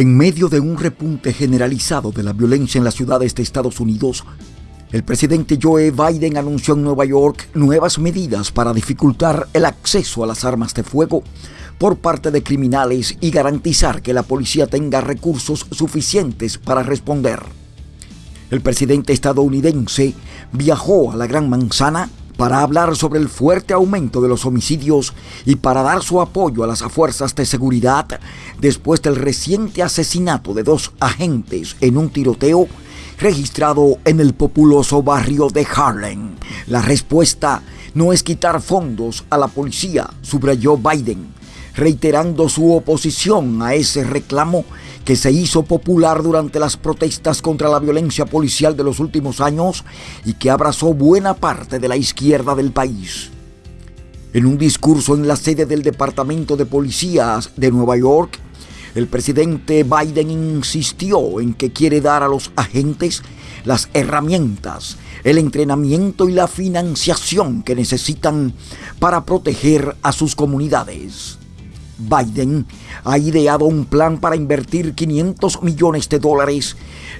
En medio de un repunte generalizado de la violencia en las ciudades de Estados Unidos, el presidente Joe Biden anunció en Nueva York nuevas medidas para dificultar el acceso a las armas de fuego por parte de criminales y garantizar que la policía tenga recursos suficientes para responder. El presidente estadounidense viajó a la Gran Manzana para hablar sobre el fuerte aumento de los homicidios y para dar su apoyo a las fuerzas de seguridad después del reciente asesinato de dos agentes en un tiroteo registrado en el populoso barrio de Harlem. La respuesta no es quitar fondos a la policía, subrayó Biden, reiterando su oposición a ese reclamo que se hizo popular durante las protestas contra la violencia policial de los últimos años y que abrazó buena parte de la izquierda del país. En un discurso en la sede del Departamento de Policías de Nueva York, el presidente Biden insistió en que quiere dar a los agentes las herramientas, el entrenamiento y la financiación que necesitan para proteger a sus comunidades. Biden ha ideado un plan para invertir 500 millones de dólares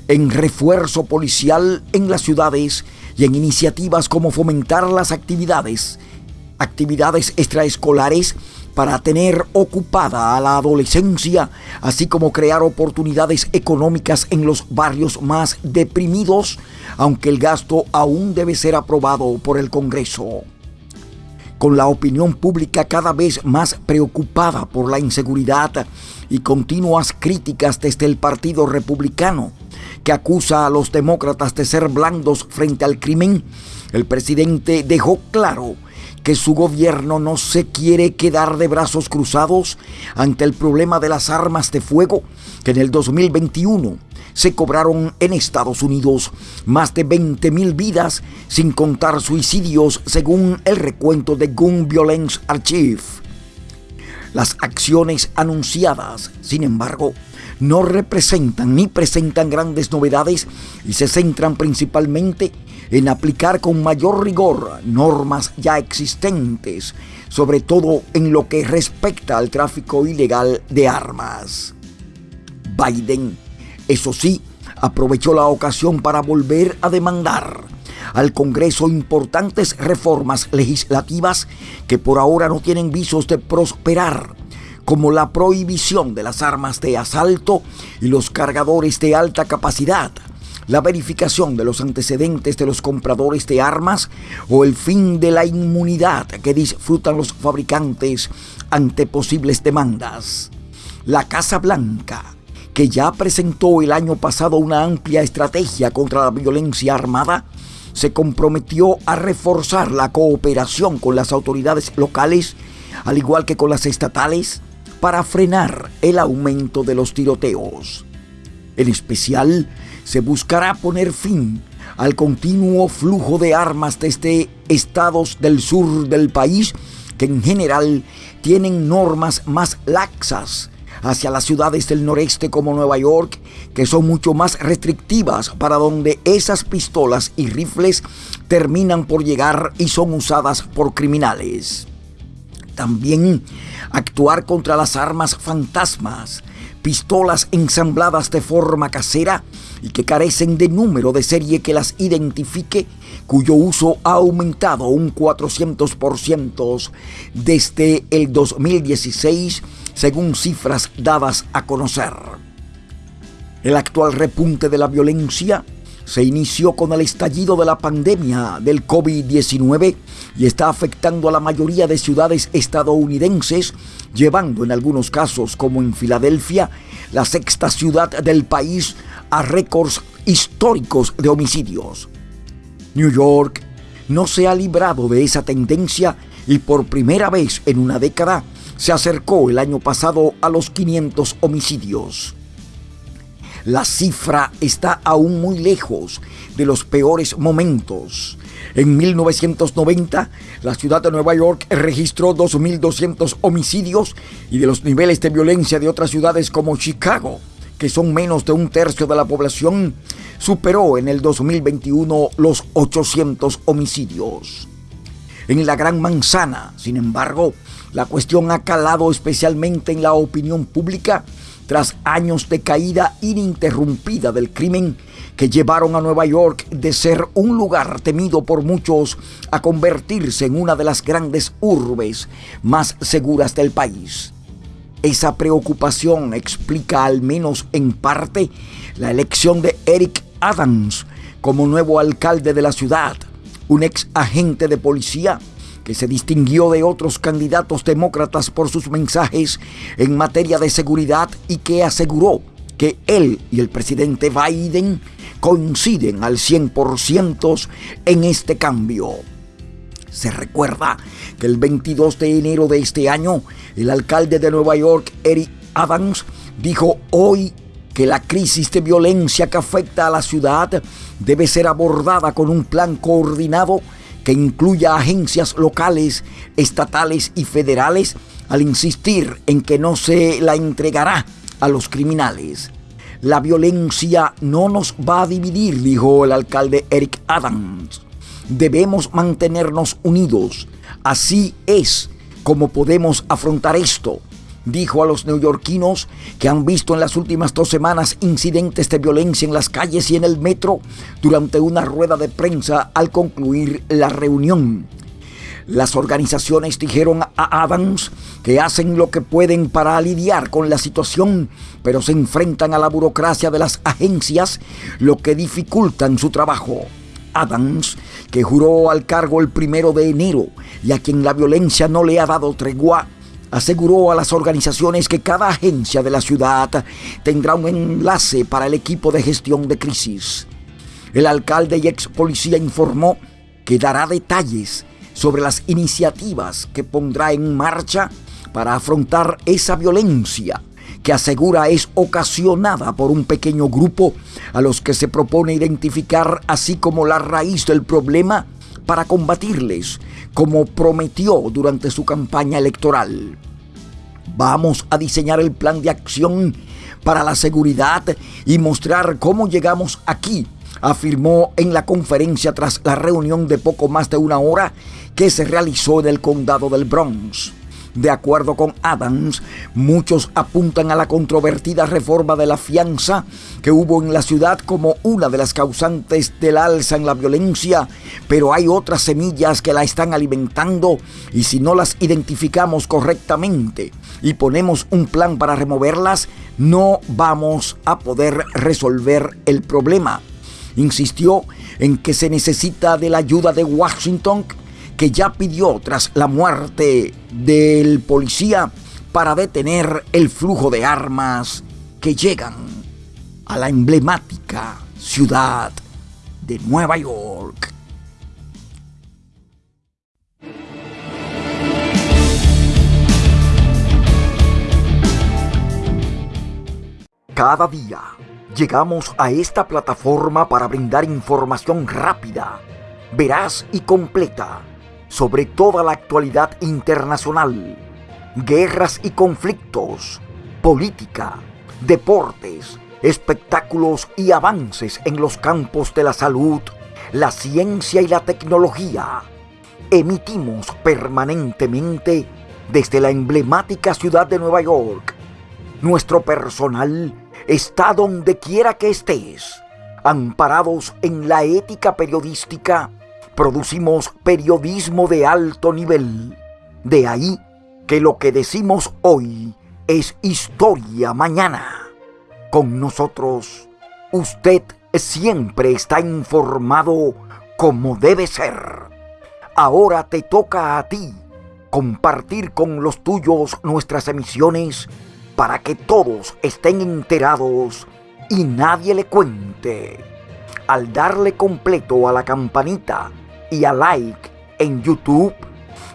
en refuerzo policial en las ciudades y en iniciativas como fomentar las actividades, actividades extraescolares para tener ocupada a la adolescencia, así como crear oportunidades económicas en los barrios más deprimidos, aunque el gasto aún debe ser aprobado por el Congreso con la opinión pública cada vez más preocupada por la inseguridad y continuas críticas desde el Partido Republicano, que acusa a los demócratas de ser blandos frente al crimen, el presidente dejó claro que su gobierno no se quiere quedar de brazos cruzados ante el problema de las armas de fuego que en el 2021 se cobraron en Estados Unidos más de 20 mil vidas, sin contar suicidios, según el recuento de Gun Violence Archive. Las acciones anunciadas, sin embargo, no representan ni presentan grandes novedades y se centran principalmente en aplicar con mayor rigor normas ya existentes, sobre todo en lo que respecta al tráfico ilegal de armas. Biden eso sí, aprovechó la ocasión para volver a demandar al Congreso importantes reformas legislativas que por ahora no tienen visos de prosperar, como la prohibición de las armas de asalto y los cargadores de alta capacidad, la verificación de los antecedentes de los compradores de armas o el fin de la inmunidad que disfrutan los fabricantes ante posibles demandas. La Casa Blanca que ya presentó el año pasado una amplia estrategia contra la violencia armada, se comprometió a reforzar la cooperación con las autoridades locales, al igual que con las estatales, para frenar el aumento de los tiroteos. En especial, se buscará poner fin al continuo flujo de armas desde estados del sur del país que en general tienen normas más laxas hacia las ciudades del noreste como Nueva York, que son mucho más restrictivas para donde esas pistolas y rifles terminan por llegar y son usadas por criminales. También actuar contra las armas fantasmas, pistolas ensambladas de forma casera y que carecen de número de serie que las identifique, cuyo uso ha aumentado un 400% desde el 2016 según cifras dadas a conocer. El actual repunte de la violencia se inició con el estallido de la pandemia del COVID-19 y está afectando a la mayoría de ciudades estadounidenses, llevando en algunos casos, como en Filadelfia, la sexta ciudad del país a récords históricos de homicidios. New York no se ha librado de esa tendencia y por primera vez en una década se acercó el año pasado a los 500 homicidios. La cifra está aún muy lejos de los peores momentos. En 1990, la ciudad de Nueva York registró 2.200 homicidios y de los niveles de violencia de otras ciudades como Chicago, que son menos de un tercio de la población, superó en el 2021 los 800 homicidios. En la Gran Manzana, sin embargo, la cuestión ha calado especialmente en la opinión pública tras años de caída ininterrumpida del crimen que llevaron a Nueva York de ser un lugar temido por muchos a convertirse en una de las grandes urbes más seguras del país. Esa preocupación explica al menos en parte la elección de Eric Adams como nuevo alcalde de la ciudad, un ex agente de policía que se distinguió de otros candidatos demócratas por sus mensajes en materia de seguridad y que aseguró que él y el presidente Biden coinciden al 100% en este cambio. Se recuerda que el 22 de enero de este año, el alcalde de Nueva York, Eric Adams, dijo hoy que la crisis de violencia que afecta a la ciudad debe ser abordada con un plan coordinado que incluya agencias locales, estatales y federales al insistir en que no se la entregará a los criminales. La violencia no nos va a dividir, dijo el alcalde Eric Adams debemos mantenernos unidos. Así es como podemos afrontar esto, dijo a los neoyorquinos que han visto en las últimas dos semanas incidentes de violencia en las calles y en el metro durante una rueda de prensa al concluir la reunión. Las organizaciones dijeron a Adams que hacen lo que pueden para lidiar con la situación, pero se enfrentan a la burocracia de las agencias, lo que dificultan su trabajo. Adams, que juró al cargo el primero de enero y a quien la violencia no le ha dado tregua, aseguró a las organizaciones que cada agencia de la ciudad tendrá un enlace para el equipo de gestión de crisis. El alcalde y ex policía informó que dará detalles sobre las iniciativas que pondrá en marcha para afrontar esa violencia que asegura es ocasionada por un pequeño grupo a los que se propone identificar así como la raíz del problema para combatirles, como prometió durante su campaña electoral. Vamos a diseñar el plan de acción para la seguridad y mostrar cómo llegamos aquí, afirmó en la conferencia tras la reunión de poco más de una hora que se realizó en el condado del Bronx. De acuerdo con Adams, muchos apuntan a la controvertida reforma de la fianza que hubo en la ciudad como una de las causantes del alza en la violencia, pero hay otras semillas que la están alimentando y si no las identificamos correctamente y ponemos un plan para removerlas, no vamos a poder resolver el problema. Insistió en que se necesita de la ayuda de Washington que ya pidió tras la muerte del policía para detener el flujo de armas que llegan a la emblemática ciudad de Nueva York. Cada día llegamos a esta plataforma para brindar información rápida, veraz y completa sobre toda la actualidad internacional, guerras y conflictos, política, deportes, espectáculos y avances en los campos de la salud, la ciencia y la tecnología. Emitimos permanentemente desde la emblemática ciudad de Nueva York. Nuestro personal está donde quiera que estés, amparados en la ética periodística producimos periodismo de alto nivel. De ahí que lo que decimos hoy es historia mañana. Con nosotros, usted siempre está informado como debe ser. Ahora te toca a ti compartir con los tuyos nuestras emisiones para que todos estén enterados y nadie le cuente. Al darle completo a la campanita, y a like en YouTube,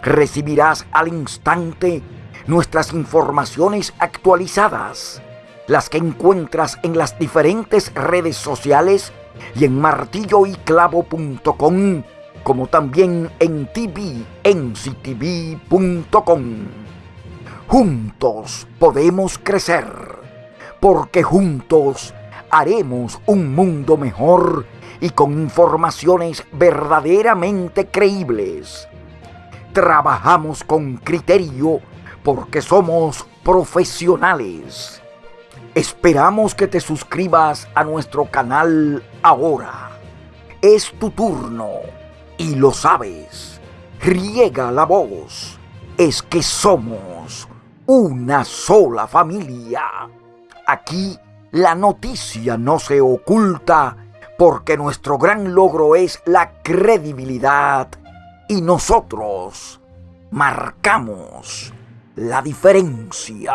recibirás al instante nuestras informaciones actualizadas, las que encuentras en las diferentes redes sociales y en martilloyclavo.com, como también en tvnctv.com. Juntos podemos crecer, porque juntos haremos un mundo mejor y con informaciones verdaderamente creíbles. Trabajamos con criterio porque somos profesionales. Esperamos que te suscribas a nuestro canal ahora. Es tu turno y lo sabes. Riega la voz. Es que somos una sola familia. Aquí la noticia no se oculta porque nuestro gran logro es la credibilidad y nosotros marcamos la diferencia.